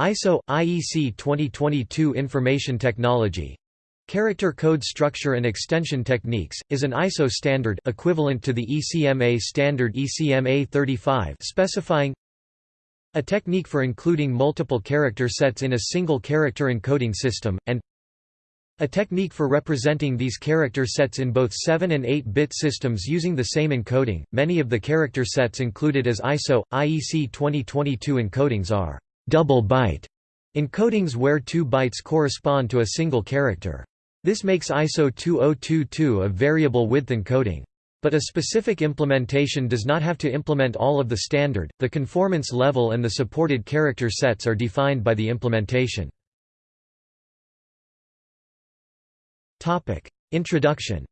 ISO IEC 2022 Information Technology Character Code Structure and Extension Techniques, is an ISO standard equivalent to the ECMA standard ECMA 35 specifying a technique for including multiple character sets in a single character encoding system, and a technique for representing these character sets in both 7 and 8-bit systems using the same encoding. Many of the character sets included as ISO IEC 2022 encodings are double byte encodings where two bytes correspond to a single character. This makes ISO 2022 a variable width encoding. But a specific implementation does not have to implement all of the standard, the conformance level and the supported character sets are defined by the implementation. Introduction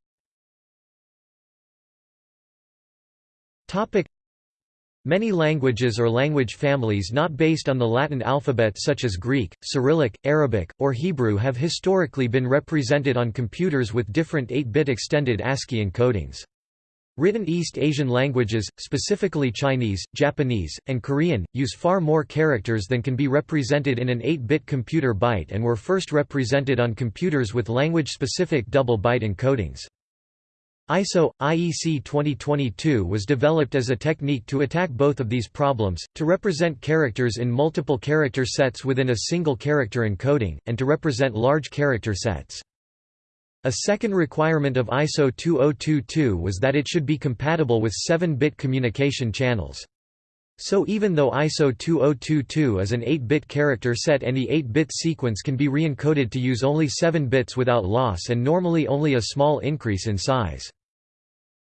Many languages or language families not based on the Latin alphabet such as Greek, Cyrillic, Arabic, or Hebrew have historically been represented on computers with different 8-bit extended ASCII encodings. Written East Asian languages, specifically Chinese, Japanese, and Korean, use far more characters than can be represented in an 8-bit computer byte and were first represented on computers with language-specific double byte encodings. ISO IEC 2022 was developed as a technique to attack both of these problems, to represent characters in multiple character sets within a single character encoding, and to represent large character sets. A second requirement of ISO 2022 was that it should be compatible with 7-bit communication channels. So even though ISO 2022 is an 8-bit character set any 8-bit sequence can be re-encoded to use only 7 bits without loss and normally only a small increase in size.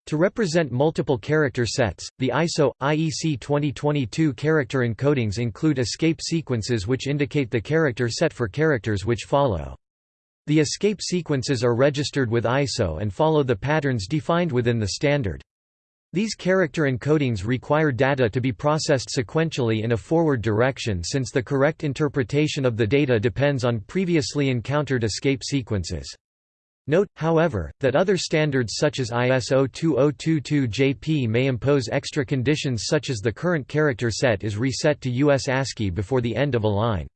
To represent multiple character sets, the ISO IEC 2022 character encodings include escape sequences which indicate the character set for characters which follow. The escape sequences are registered with ISO and follow the patterns defined within the standard. These character encodings require data to be processed sequentially in a forward direction since the correct interpretation of the data depends on previously encountered escape sequences. Note, however, that other standards such as ISO 2022-JP may impose extra conditions such as the current character set is reset to US ASCII before the end of a line.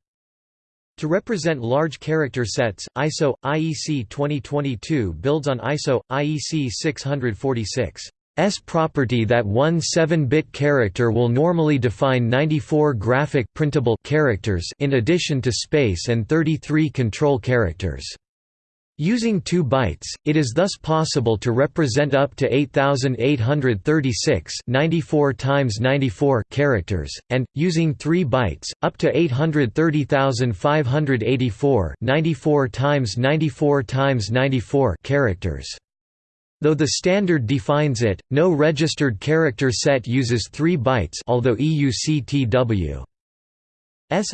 To represent large character sets, ISO IEC 2022 builds on ISO IEC 646. S property that one 7-bit character will normally define 94 graphic printable characters in addition to space and 33 control characters. Using 2 bytes, it is thus possible to represent up to 8836 94 times 94 characters, and, using 3 bytes, up to 830584 94 times 94 times 94 characters. Though the standard defines it, no registered character set uses 3 bytes although EUCTW's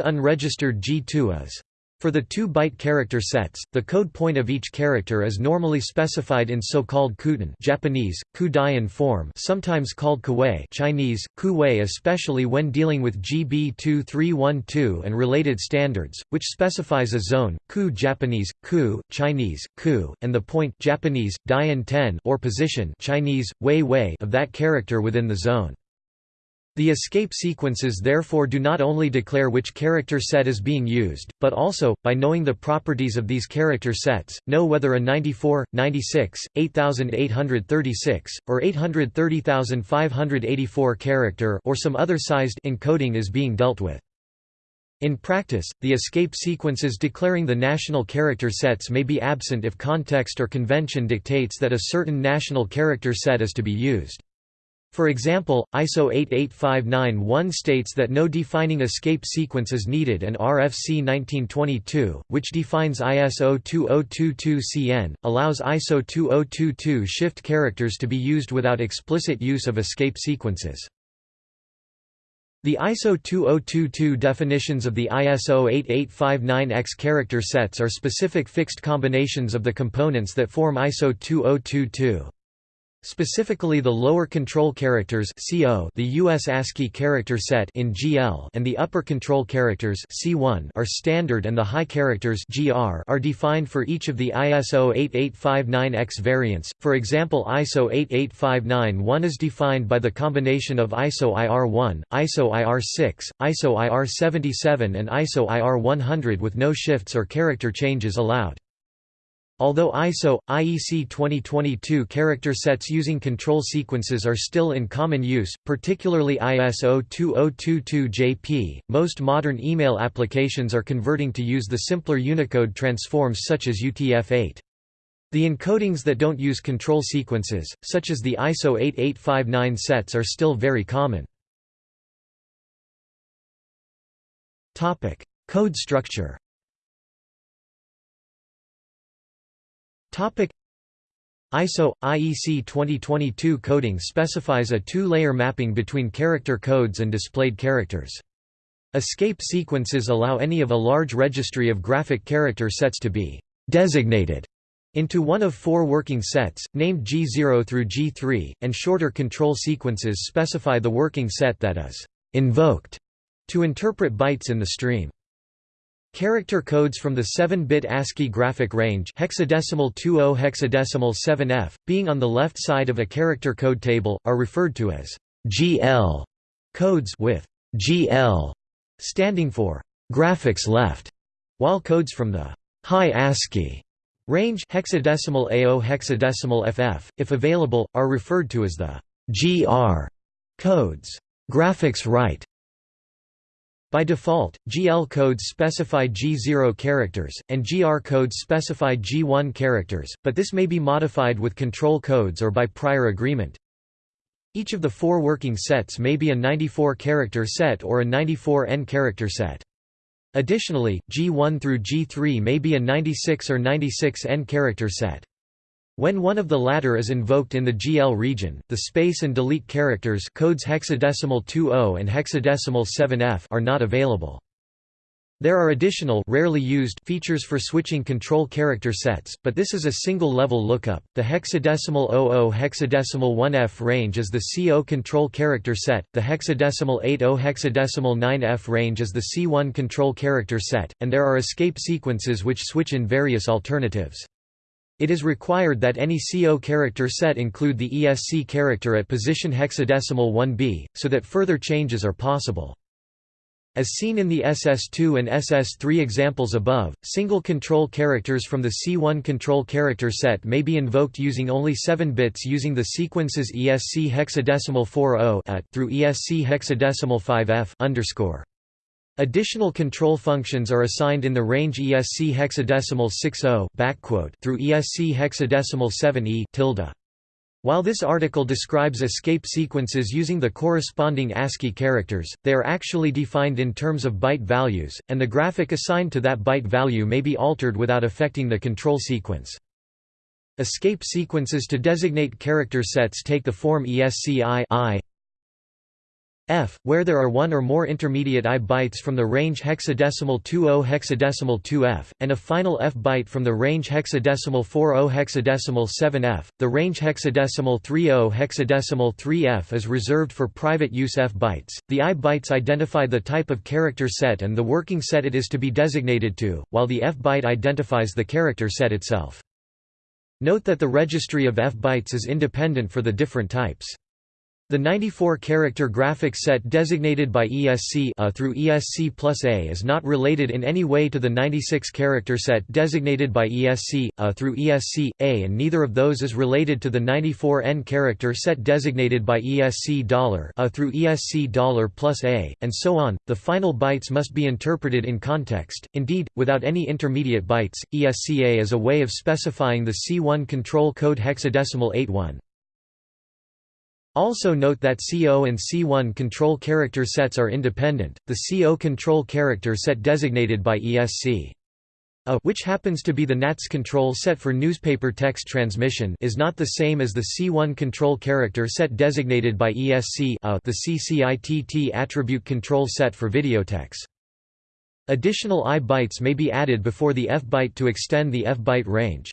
unregistered G2 is for the 2-byte character sets, the code point of each character is normally specified in so-called kuten Japanese, kudayan form sometimes called kuwei Chinese, kuwei especially when dealing with GB 2312 and related standards, which specifies a zone, ku Japanese, ku, Chinese, ku, and the point Japanese, dian 10 or position Chinese, wei wei of that character within the zone. The escape sequences therefore do not only declare which character set is being used, but also, by knowing the properties of these character sets, know whether a 94, 96, 8836, or 830584 character or some other sized encoding is being dealt with. In practice, the escape sequences declaring the national character sets may be absent if context or convention dictates that a certain national character set is to be used. For example, ISO 88591 states that no defining escape sequence is needed and RFC 1922, which defines ISO 2022-CN, allows ISO 2022 shift characters to be used without explicit use of escape sequences. The ISO 2022 definitions of the ISO 8859X character sets are specific fixed combinations of the components that form ISO 2022. Specifically the lower control characters CO, the US ASCII character set in GL, and the upper control characters C1 are standard and the high characters GR are defined for each of the ISO 8859X variants. For example, ISO 88591 is defined by the combination of ISO IR1, ISO IR6, ISO IR77 and ISO IR100 with no shifts or character changes allowed. Although ISO, IEC 2022 character sets using control sequences are still in common use, particularly ISO 2022-JP, most modern email applications are converting to use the simpler Unicode transforms such as UTF-8. The encodings that don't use control sequences, such as the ISO 8859 sets are still very common. Code structure Topic ISO IEC 2022 coding specifies a two-layer mapping between character codes and displayed characters. Escape sequences allow any of a large registry of graphic character sets to be designated into one of four working sets, named G0 through G3, and shorter control sequences specify the working set that is invoked to interpret bytes in the stream. Character codes from the 7-bit ASCII graphic range hexadecimal 20 hexadecimal 7F, being on the left side of a character code table, are referred to as GL codes with GL standing for graphics left, while codes from the high ASCII range hexadecimal AO hexadecimal FF, if available, are referred to as the GR codes graphics right. By default, GL codes specify G0 characters, and GR codes specify G1 characters, but this may be modified with control codes or by prior agreement. Each of the four working sets may be a 94-character set or a 94N character set. Additionally, G1 through G3 may be a 96 or 96N character set. When one of the latter is invoked in the GL region, the space and delete characters codes hexadecimal 20 and hexadecimal 7F are not available. There are additional rarely used features for switching control character sets, but this is a single-level lookup. The hexadecimal 00 hexadecimal 1F range is the CO control character set, the hexadecimal 80 hexadecimal 9F range is the C1 control character set, and there are escape sequences which switch in various alternatives. It is required that any CO character set include the ESC character at position hexadecimal 1b, so that further changes are possible. As seen in the SS2 and SS3 examples above, single control characters from the C1 control character set may be invoked using only 7 bits using the sequences ESC hexadecimal 40 through ESC hexadecimal 5F underscore. Additional control functions are assigned in the range ESC hexadecimal 60 through ESC hexadecimal 7e tilde. While this article describes escape sequences using the corresponding ASCII characters, they are actually defined in terms of byte values, and the graphic assigned to that byte value may be altered without affecting the control sequence. Escape sequences to designate character sets take the form ESC I, I F, where there are one or more intermediate I bytes from the range hexadecimal 20 hexadecimal 2F, and a final F byte from the range hexadecimal 40 hexadecimal 7F. The range hexadecimal 30 hexadecimal 3F is reserved for private use F bytes. The I bytes identify the type of character set and the working set it is to be designated to, while the F byte identifies the character set itself. Note that the registry of F bytes is independent for the different types. The 94-character graphic set designated by ESC A through ESC plus A is not related in any way to the 96-character set designated by ESC A through ESC A and neither of those is related to the 94N character set designated by ESC A through ESC dollar plus A, and so on. The final bytes must be interpreted in context. Indeed, without any intermediate bytes, ESCA is a way of specifying the C1 control code hexadecimal 81. Also note that CO and C1 control character sets are independent. The CO control character set designated by ESC a which happens to be the NATS control set for newspaper text transmission is not the same as the C1 control character set designated by ESC a the CCITT attribute control set for videotex. Additional I bytes may be added before the F byte to extend the F byte range.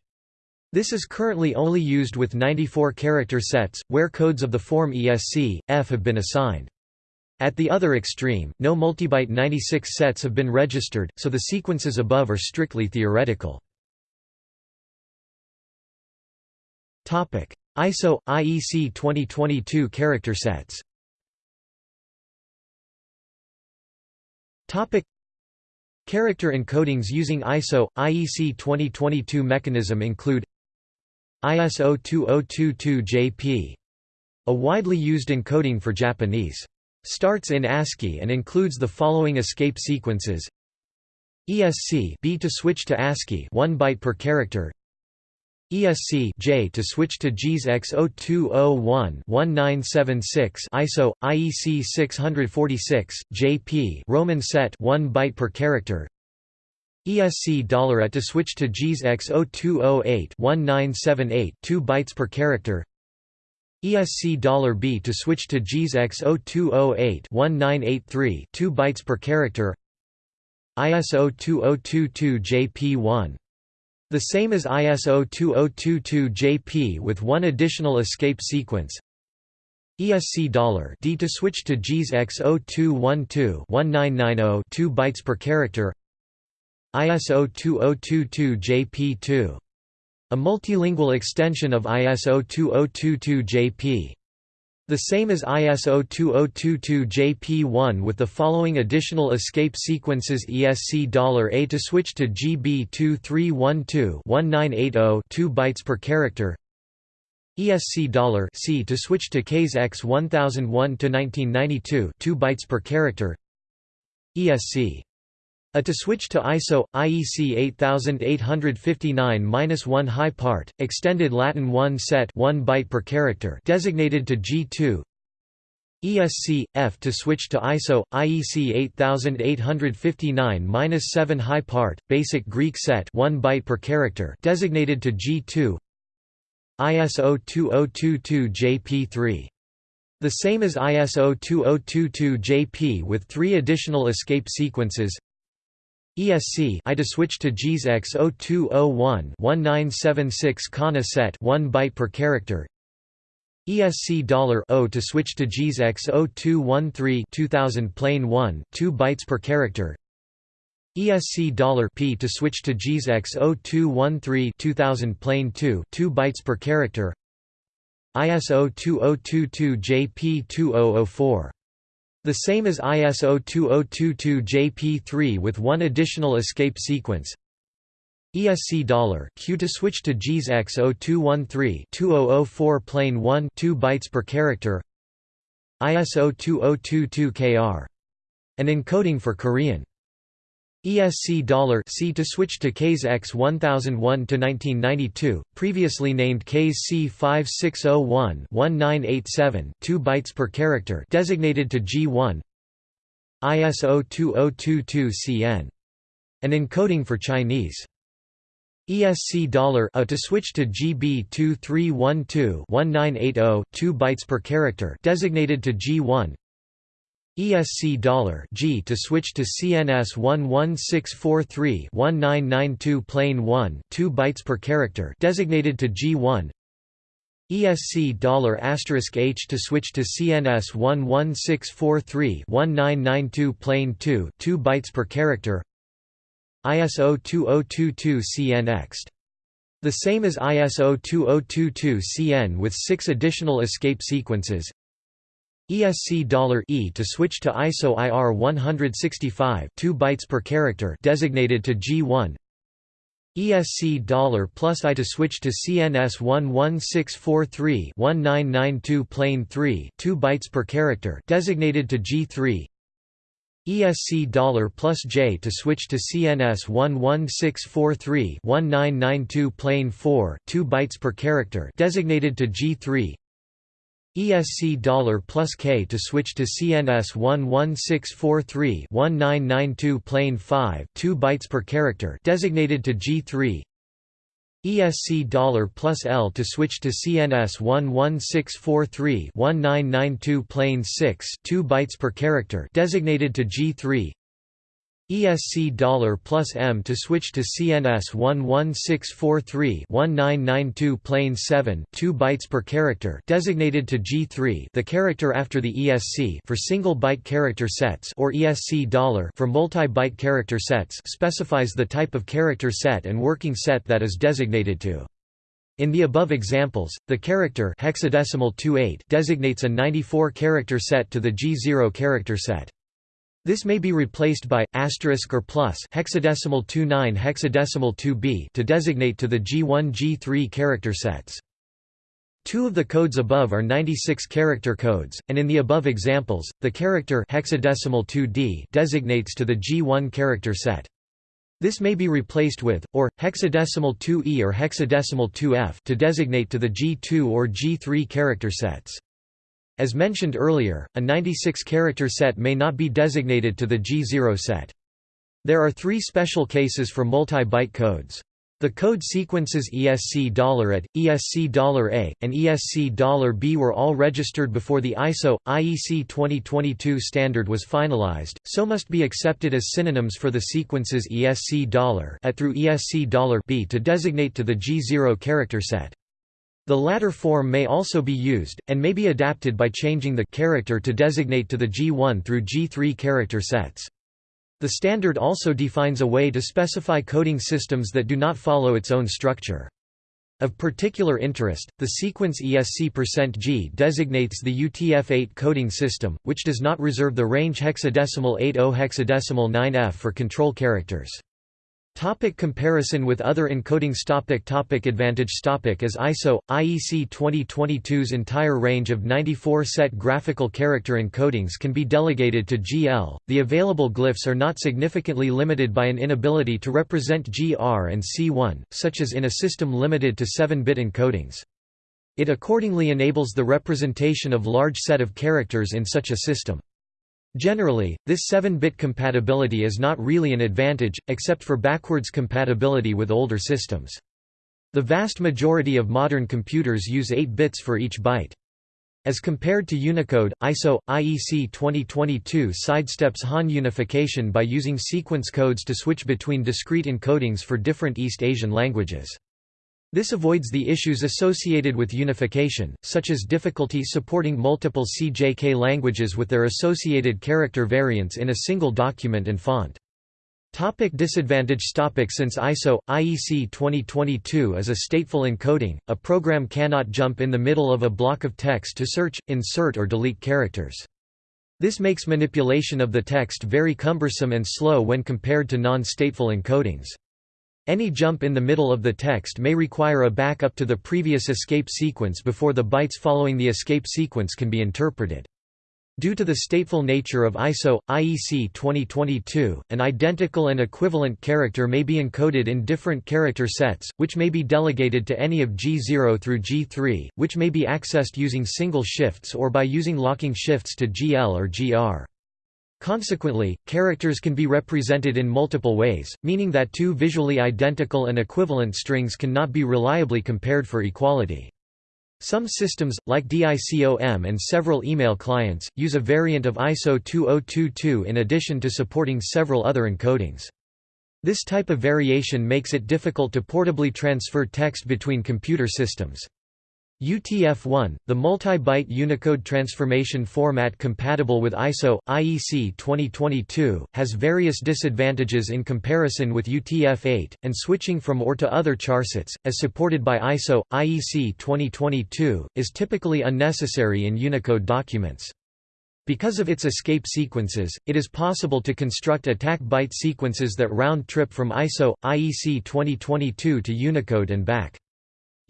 This is currently only used with 94 character sets, where codes of the form ESC, F have been assigned. At the other extreme, no multibyte 96 sets have been registered, so the sequences above are strictly theoretical. ISO – IEC 2022 character sets Character encodings using ISO – IEC 2022 mechanism include ISO 2022-JP. A widely used encoding for Japanese. Starts in ASCII and includes the following escape sequences ESC B to switch to ASCII 1 byte per character ESC J to switch to JIS X0201 1976 ISO IEC 646 JP Roman set 1 byte per character ESC $A to switch to JIS X0208-1978 2 bytes per character. ESC $B to switch to JIS X0208-1983 2 bytes per character. ISO 2022 JP1 the same as ISO 2022 JP with one additional escape sequence. ESC $D to switch to JIS X0212-1990 2 bytes per character ISO 2022 JP2. A multilingual extension of ISO 2022 JP. The same as ISO 2022 JP1 with the following additional escape sequences ESC $A to switch to GB2312-1980 2 bytes per character ESC $C to switch to KS X1001-1992 2 bytes per character ESC a to switch to ISO IEC 8859-1 high part extended Latin 1 set 1 byte per character designated to G2 ESC F to switch to ISO IEC 8859-7 high part basic Greek set 1 byte per character designated to G2 ISO 2022 JP3 the same as ISO 2022 JP with three additional escape sequences ESC I to switch to JIS X0201-1976 Kana set 1 byte per character. ESC $O to switch to JIS X0213-2000 plane 1 2 bytes per character. ESC $P to switch to JIS X0213-2000 plane 2 2 bytes per character. ISO 2022 JP2004 the same as ISO 2022 JP3 with one additional escape sequence. ESC $Q to switch to JIS X0213-2004 plane 1 2 bytes per character. ISO 2022 KR. An encoding for Korean ESC $C to switch to KS X 1001 to 1992, previously named KS C5601-1987, 2 bytes per character, designated to G1. ISO 2022 CN. An encoding for Chinese. ESC $A to switch to GB 2312-1980, 2 bytes per character, designated to G1. ESC G to switch to CNS 11643-1992 plane 1 2 bytes per character designated to G1 ESC H to switch to CNS 11643-1992 plane 2 2 bytes per character. ISO 2022 CN Ext. The same as ISO 2022 CN with six additional escape sequences ESC $E to switch to ISO IR 165 2 bytes per character designated to G1 ESC plus I to switch to CNS 11643-1992 plane 3 2 bytes per character designated to G3 ESC plus J to switch to CNS 11643-1992 plane 4 2 bytes per character designated to G3 ESC plus K to switch to CNS 11643-1992 plane 5 2 bytes per character designated to G3 ESC plus L to switch to CNS 11643-1992 plane 6 2 bytes per character designated to G3 ESC dollar plus M to switch to CNS 11643-1992 plane 7 2 bytes per character designated to G3 the character after the ESC for single byte character sets or ESC dollar for multi-byte character sets specifies the type of character set and working set that is designated to. In the above examples, the character hexadecimal 28 designates a 94-character set to the G0 character set. This may be replaced by asterisk or plus hexadecimal 29 hexadecimal 2b to designate to the G1 G3 character sets. Two of the codes above are 96 character codes, and in the above examples, the character hexadecimal 2d designates to the G1 character set. This may be replaced with, or, hexadecimal 2e or hexadecimal 2f to designate to the G2 or G3 character sets. As mentioned earlier, a 96-character set may not be designated to the G0 set. There are three special cases for multi-byte codes. The code sequences ESC $at, ESC $a, and ESC $b were all registered before the ISO IEC 2022 standard was finalized, so must be accepted as synonyms for the sequences ESC $at through ESC $b to designate to the G0 character set. The latter form may also be used, and may be adapted by changing the character to designate to the G1 through G3 character sets. The standard also defines a way to specify coding systems that do not follow its own structure. Of particular interest, the sequence ESC%G designates the UTF-8 coding system, which does not reserve the range hexadecimal 80 hexadecimal 9F for control characters. Topic comparison with other encodings topic topic Advantage topic As ISO, IEC 2022's entire range of 94 set graphical character encodings can be delegated to GL, the available glyphs are not significantly limited by an inability to represent GR and C1, such as in a system limited to 7-bit encodings. It accordingly enables the representation of large set of characters in such a system. Generally, this 7-bit compatibility is not really an advantage, except for backwards compatibility with older systems. The vast majority of modern computers use 8 bits for each byte. As compared to Unicode, ISO, IEC 2022 sidesteps Han unification by using sequence codes to switch between discrete encodings for different East Asian languages. This avoids the issues associated with unification, such as difficulty supporting multiple CJK languages with their associated character variants in a single document and font. Topic disadvantage topic Since ISO, IEC 2022 is a stateful encoding, a program cannot jump in the middle of a block of text to search, insert or delete characters. This makes manipulation of the text very cumbersome and slow when compared to non-stateful encodings. Any jump in the middle of the text may require a backup to the previous escape sequence before the bytes following the escape sequence can be interpreted. Due to the stateful nature of ISO, IEC 2022, an identical and equivalent character may be encoded in different character sets, which may be delegated to any of G0 through G3, which may be accessed using single shifts or by using locking shifts to GL or GR. Consequently, characters can be represented in multiple ways, meaning that two visually identical and equivalent strings cannot be reliably compared for equality. Some systems, like DICOM and several email clients, use a variant of ISO 2022 in addition to supporting several other encodings. This type of variation makes it difficult to portably transfer text between computer systems. UTF-1, the multi-byte Unicode transformation format compatible with ISO, IEC 2022, has various disadvantages in comparison with UTF-8, and switching from OR to other charsets, as supported by ISO, IEC 2022, is typically unnecessary in Unicode documents. Because of its escape sequences, it is possible to construct attack byte sequences that round-trip from ISO, IEC 2022 to Unicode and back.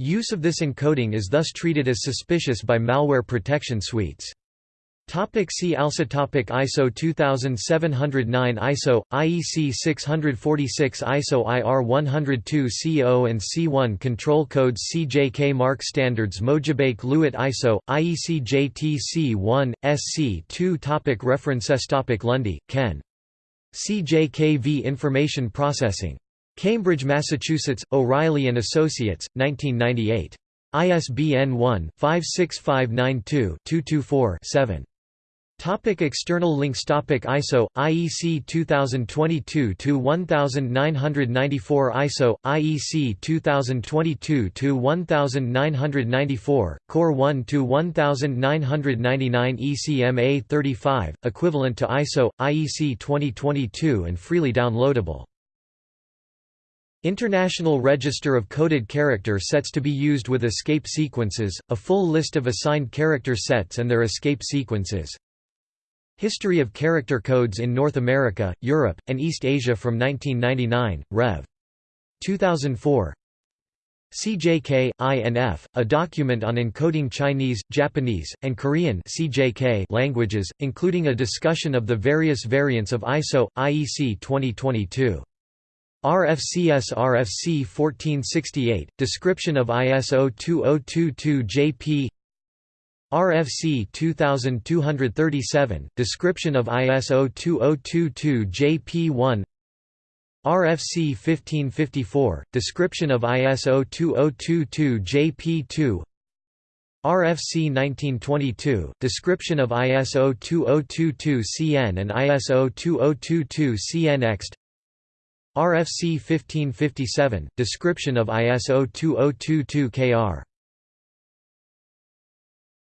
Use of this encoding is thus treated as suspicious by malware protection suites. Topic see also topic ISO 2709 ISO, IEC 646 ISO IR 102 CO and C1 Control Codes CJK Mark Standards Mojibake Lewitt ISO, IEC JTC 1, SC 2 topic References topic Lunde, Ken. CJKV Information Processing Cambridge, Massachusetts, O'Reilly & Associates, 1998. ISBN 1-56592-224-7. Topic external links Topic ISO IEC 2022-1994 ISO IEC 2022-1994, Core 1 to 1999 ECMA 35 equivalent to ISO IEC 2022 and freely downloadable International Register of Coded Character Sets to be used with escape sequences, a full list of assigned character sets and their escape sequences History of Character Codes in North America, Europe, and East Asia from 1999, Rev. 2004 CJK, INF, a document on encoding Chinese, Japanese, and Korean CJK languages, including a discussion of the various variants of ISO, IEC 2022. RFCS RFC 1468, description of ISO 2022 JP RFC 2237, description of ISO 2022 JP1 RFC 1554, description of ISO 2022 JP2 RFC 1922, description of ISO 2022 CN and ISO 2022 CNX RFC 1557, description of ISO 2022 KR